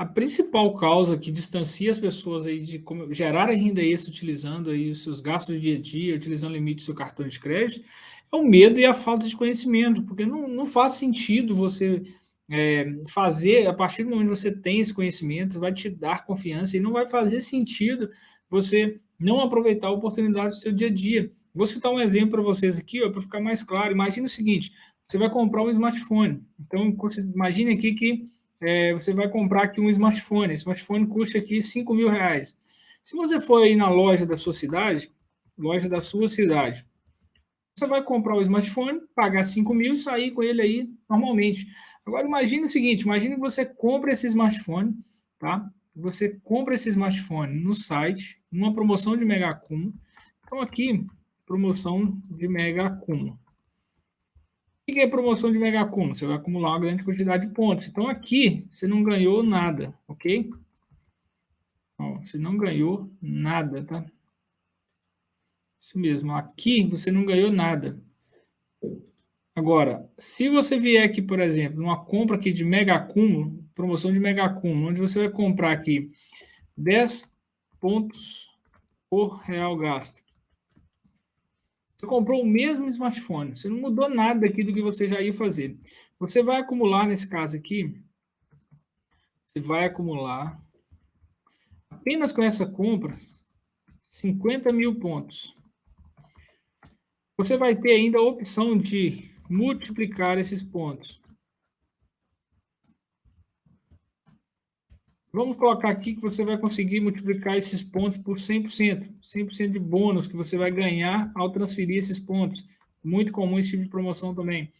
A principal causa que distancia as pessoas aí de gerar renda extra utilizando aí os seus gastos do dia a dia, utilizando o limite do seu cartão de crédito, é o medo e a falta de conhecimento, porque não, não faz sentido você é, fazer, a partir do momento que você tem esse conhecimento, vai te dar confiança e não vai fazer sentido você não aproveitar a oportunidade do seu dia a dia. Vou citar um exemplo para vocês aqui, para ficar mais claro. Imagina o seguinte, você vai comprar um smartphone. Então, imagine aqui que é, você vai comprar aqui um smartphone. Esse smartphone custa aqui 5 mil reais. Se você for aí na loja da sua cidade, loja da sua cidade, você vai comprar o smartphone, pagar 5 mil e sair com ele aí normalmente. Agora imagine o seguinte, imagine que você compra esse smartphone, tá? Você compra esse smartphone no site, numa promoção de mega acúmulo. Então aqui, promoção de mega acúmulo. Que é promoção de mega acúmulo? Você vai acumular uma grande quantidade de pontos. Então aqui você não ganhou nada, ok? Ó, você não ganhou nada, tá? Isso mesmo, aqui você não ganhou nada. Agora, se você vier aqui, por exemplo, numa compra aqui de mega acúmulo, promoção de mega acúmulo, onde você vai comprar aqui 10 pontos por real gasto. Você comprou o mesmo smartphone, você não mudou nada aqui do que você já ia fazer. Você vai acumular, nesse caso aqui, você vai acumular, apenas com essa compra, 50 mil pontos. Você vai ter ainda a opção de multiplicar esses pontos. Vamos colocar aqui que você vai conseguir multiplicar esses pontos por 100%. 100% de bônus que você vai ganhar ao transferir esses pontos. Muito comum esse tipo de promoção também.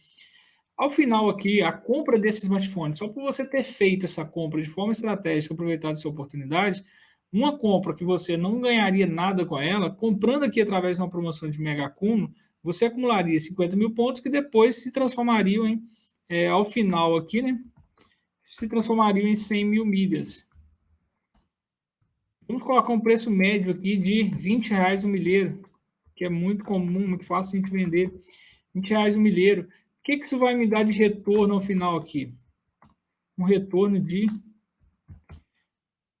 Ao final aqui, a compra desse smartphone, só por você ter feito essa compra de forma estratégica, aproveitado essa oportunidade, uma compra que você não ganharia nada com ela, comprando aqui através de uma promoção de mega você acumularia 50 mil pontos que depois se transformariam em, é, ao final aqui, né? Se transformariam em 100 mil milhas. Vamos colocar um preço médio aqui de 20 reais um milheiro, que é muito comum, muito fácil a gente vender. 20 reais um milheiro. O que, que isso vai me dar de retorno ao final aqui? Um retorno de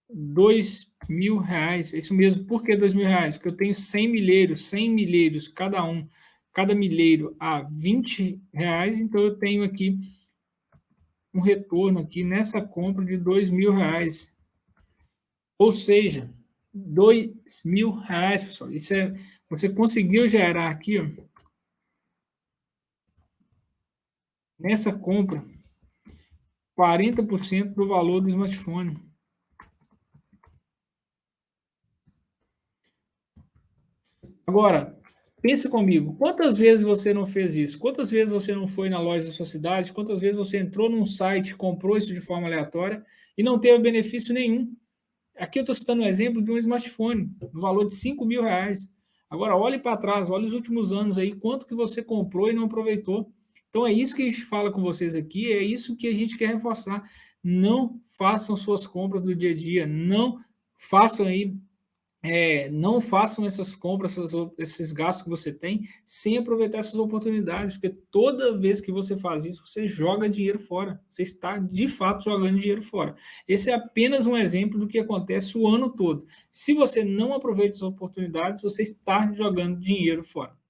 2 mil reais. É isso mesmo. Por que 2 mil reais? Porque eu tenho 100 milheiros, 100 milheiros cada um cada milheiro a 20 reais, então eu tenho aqui um retorno aqui nessa compra de dois mil reais. Ou seja, dois mil reais, pessoal. Isso é, você conseguiu gerar aqui, ó, nessa compra, 40% do valor do smartphone. Agora, Pensa comigo, quantas vezes você não fez isso? Quantas vezes você não foi na loja da sua cidade? Quantas vezes você entrou num site, comprou isso de forma aleatória e não teve benefício nenhum? Aqui eu estou citando um exemplo de um smartphone, no valor de 5 mil reais. Agora, olhe para trás, olhe os últimos anos aí, quanto que você comprou e não aproveitou. Então, é isso que a gente fala com vocês aqui, é isso que a gente quer reforçar. Não façam suas compras do dia a dia, não façam aí é, não façam essas compras, esses gastos que você tem, sem aproveitar essas oportunidades, porque toda vez que você faz isso, você joga dinheiro fora. Você está, de fato, jogando dinheiro fora. Esse é apenas um exemplo do que acontece o ano todo. Se você não aproveita essas oportunidades, você está jogando dinheiro fora.